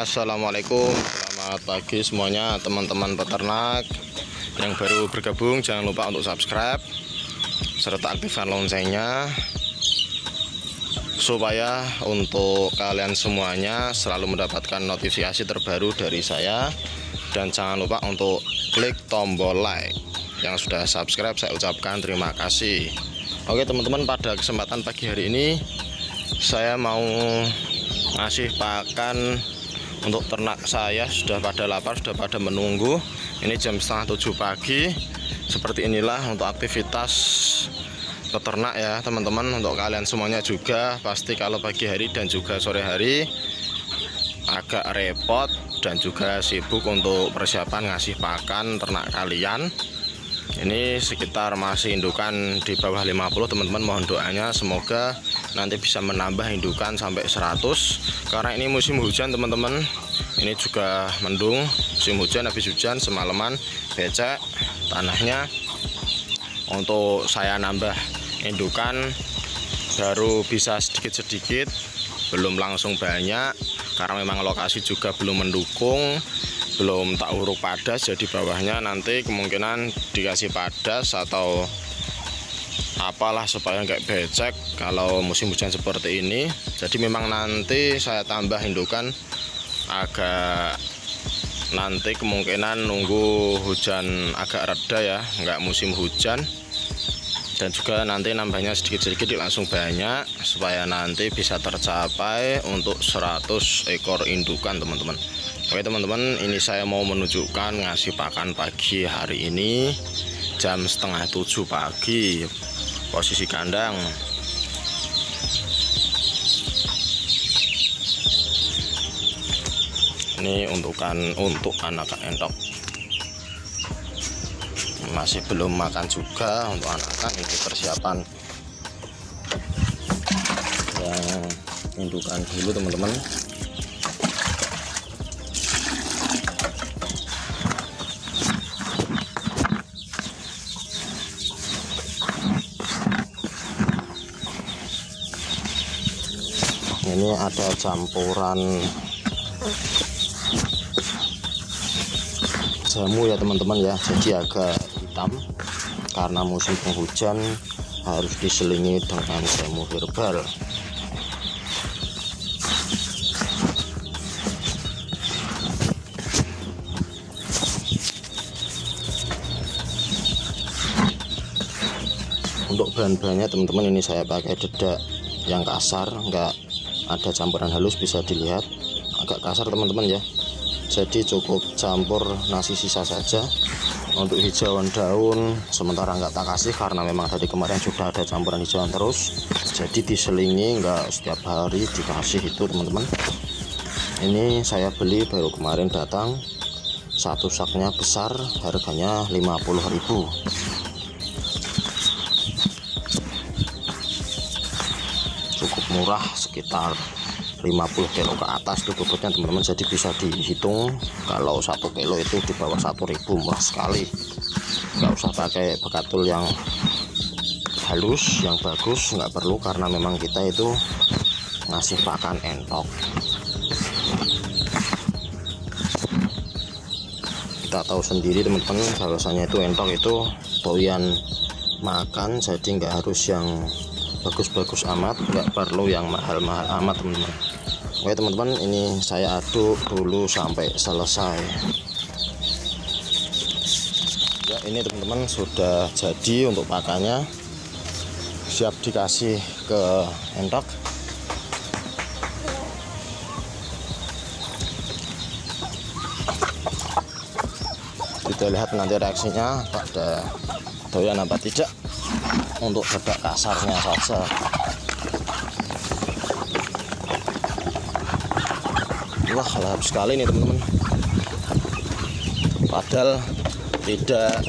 Assalamualaikum. Selamat pagi semuanya teman-teman peternak Yang baru bergabung. Jangan lupa untuk subscribe Serta aktifkan loncengnya Supaya untuk kalian semuanya selalu mendapatkan notifikasi terbaru dari saya. Dan jangan lupa untuk klik tombol like Yang sudah subscribe. Saya ucapkan terima kasih. Oke teman-teman pada kesempatan pagi hari ini Saya mau ngasih pakan untuk ternak saya sudah pada lapar sudah pada menunggu. Ini jam setengah tujuh pagi. Seperti inilah untuk aktivitas peternak ya teman-teman. Untuk kalian semuanya juga pasti kalau pagi hari dan juga sore hari agak repot dan juga sibuk untuk persiapan ngasih pakan ternak kalian ini sekitar masih indukan di bawah 50 teman-teman. Mohon doanya semoga nanti bisa menambah indukan sampai 100 karena ini musim hujan teman-teman. Ini juga mendung musim hujan habis hujan semalaman becek tanahnya. Untuk saya nambah indukan baru bisa sedikit-sedikit belum langsung banyak karena memang lokasi juga belum mendukung belum tak uruk padas jadi bawahnya nanti kemungkinan dikasih padas atau apalah supaya nggak becek kalau musim hujan seperti ini. Jadi memang nanti saya tambah indukan agak nanti kemungkinan nunggu hujan agak reda ya nggak musim hujan. Dan juga nanti nambahnya sedikit-sedikit langsung banyak supaya nanti bisa tercapai untuk 100 ekor indukan teman-teman Oke teman-teman ini saya mau menunjukkan ngasih pakan pagi hari ini jam setengah tujuh pagi posisi kandang. Ini untukan untuk anak entok. Masih belum makan juga untuk anak-anak ini persiapan. Yang indukan dulu teman-teman ini ada campuran jamu ya teman-teman ya. Jadi agak hitam karena musim penghujan harus diselingi dengan jamu herbal. Untuk bahan-bahannya teman-teman ini saya pakai dedak yang kasar enggak ada campuran halus bisa dilihat. Agak kasar teman-teman ya. Jadi cukup campur nasi sisa saja. Untuk hijauan daun sementara enggak tak kasih karena memang tadi kemarin sudah ada campuran hijauan terus. Jadi diselingi enggak setiap hari dikasih itu teman-teman. Ini saya beli baru kemarin datang. Satu saknya besar harganya 50.000 cukup murah sekitar 50 kilo ke atas itu bobotnya teman-teman. Jadi bisa dihitung kalau satu kilo itu di bawah 1000 murah sekali. Nggak usah pakai bekatul yang halus yang bagus nggak perlu karena memang kita itu ngasih pakan entok. Kita tahu sendiri teman-teman bahwasanya itu entok itu doyan makan jadi nggak harus yang bagus-bagus amat nggak perlu yang mahal-mahal amat teman-teman. Oke teman-teman ini saya aduk dulu sampai selesai. Ya ini teman-teman sudah jadi untuk pakannya. Siap dikasih ke entok kita lihat nanti reaksinya pada doyan apa tidak untuk dedak kasarnya saja wah lahap sekali nih teman-teman. Padahal tidak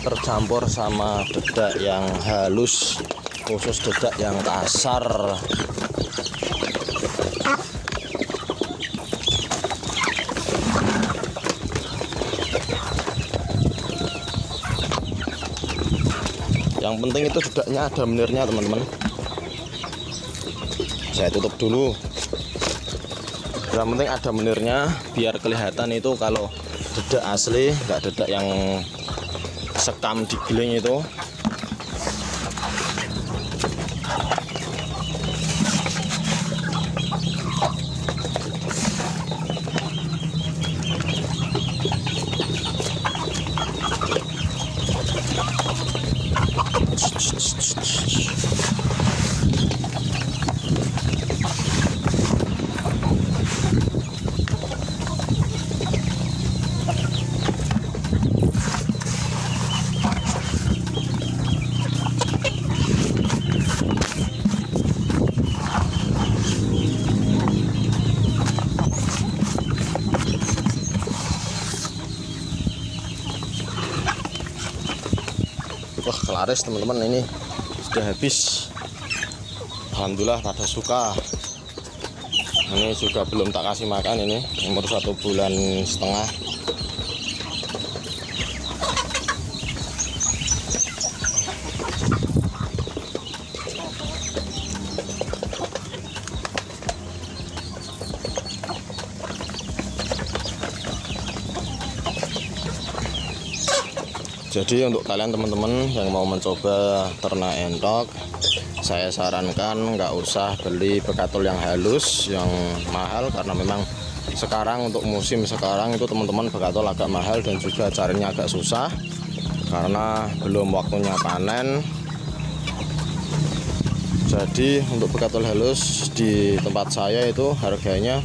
tercampur sama dedak yang halus khusus dedak yang kasar yang penting itu dedaknya ada menirnya teman-teman. Saya tutup dulu. Yang penting ada menirnya biar kelihatan itu kalau dedak asli nggak dedak yang sekam di giling itu wah kelaris teman-teman. Ini sudah habis. Alhamdulillah pada suka. Ini juga belum tak kasih makan ini. Umur satu bulan setengah jadi untuk kalian teman-teman yang mau mencoba ternak entok saya sarankan nggak usah beli bekatul yang halus yang mahal karena memang sekarang untuk musim sekarang itu teman-teman bekatul agak mahal dan juga carinya agak susah karena belum waktunya panen. Jadi untuk bekatul halus di tempat saya itu harganya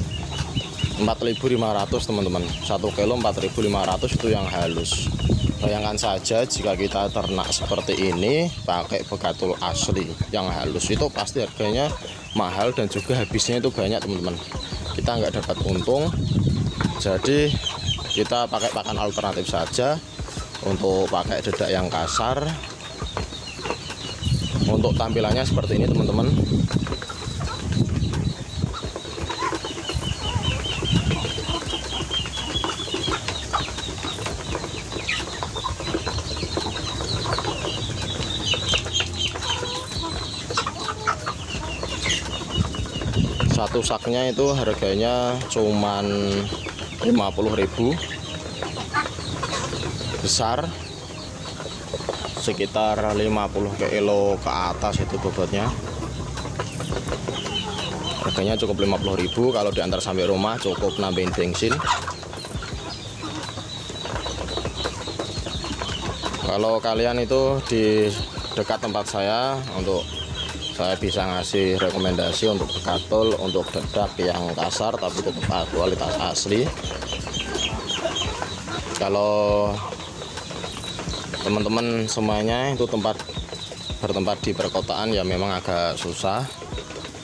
4.500 teman-teman. 1 kilo 4.500 itu yang halus. Bayangkan saja jika kita ternak seperti ini pakai begatul asli yang halus itu pasti harganya mahal dan juga habisnya itu banyak teman-teman. Kita nggak dapat untung. Jadi kita pakai pakan alternatif saja untuk pakai dedak yang kasar. Untuk tampilannya seperti ini teman-teman satu saknya itu harganya cuman 50.000 besar sekitar 50 kilo ke atas itu bobotnya. Harganya cukup 50.000 kalau diantar sampai rumah cukup nambahin bensin. Kalau kalian itu di dekat tempat saya untuk saya bisa ngasih rekomendasi untuk bekatul untuk dedak yang kasar tapi tetap kualitas asli. Kalau teman-teman semuanya itu tempat bertempat di perkotaan ya memang agak susah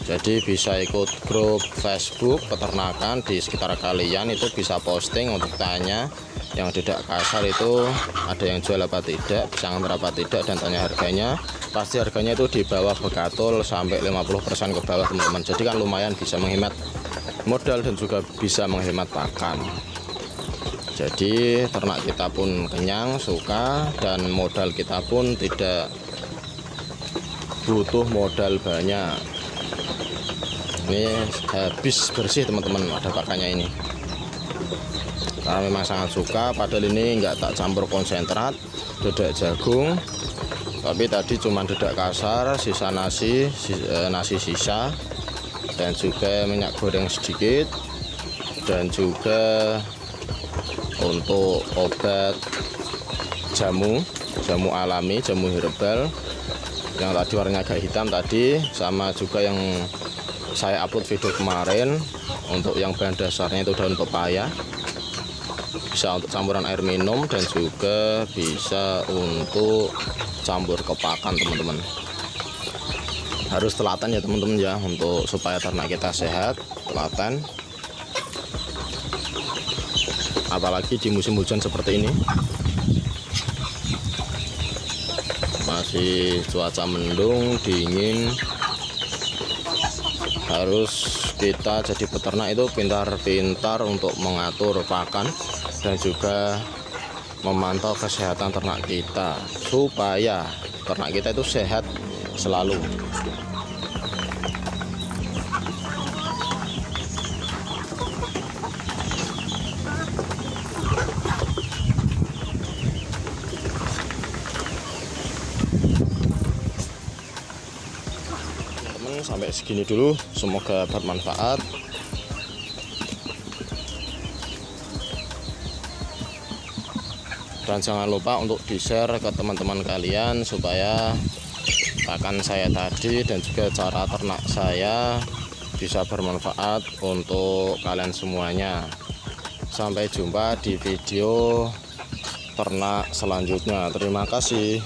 jadi bisa ikut grup Facebook peternakan di sekitar kalian itu bisa posting untuk tanya yang tidak kasar itu ada yang jual apa tidak bisa ngantar tidak dan tanya harganya. Pasti harganya itu di bawah begatul sampai 50% ke bawah teman-teman. Jadi kan lumayan bisa menghemat modal dan juga bisa menghemat pakan. Jadi ternak kita pun kenyang suka dan modal kita pun tidak butuh modal banyak ini habis bersih teman-teman ada pakannya ini. Karena memang sangat suka padahal ini enggak tak campur konsentrat dedak jagung. Tapi tadi cuma dedak kasar sisa nasi eh, nasi sisa dan juga minyak goreng sedikit dan juga untuk obat jamu jamu alami jamu herbal. Yang tadi warnanya agak hitam tadi sama juga yang saya upload video kemarin untuk yang bahan dasarnya itu daun pepaya. Bisa untuk campuran air minum dan juga bisa untuk campur ke pakan teman-teman. Harus telaten ya teman-teman ya untuk supaya ternak kita sehat telaten. Apalagi di musim hujan seperti ini. Masih cuaca mendung dingin harus kita jadi peternak itu pintar-pintar untuk mengatur pakan dan juga memantau kesehatan ternak kita supaya ternak kita itu sehat selalu teman-teman sampai segini dulu. Semoga bermanfaat. Dan jangan lupa untuk di share ke teman-teman kalian supaya akan saya tadi dan juga cara ternak saya bisa bermanfaat untuk kalian semuanya. Sampai jumpa di video ternak selanjutnya. Terima kasih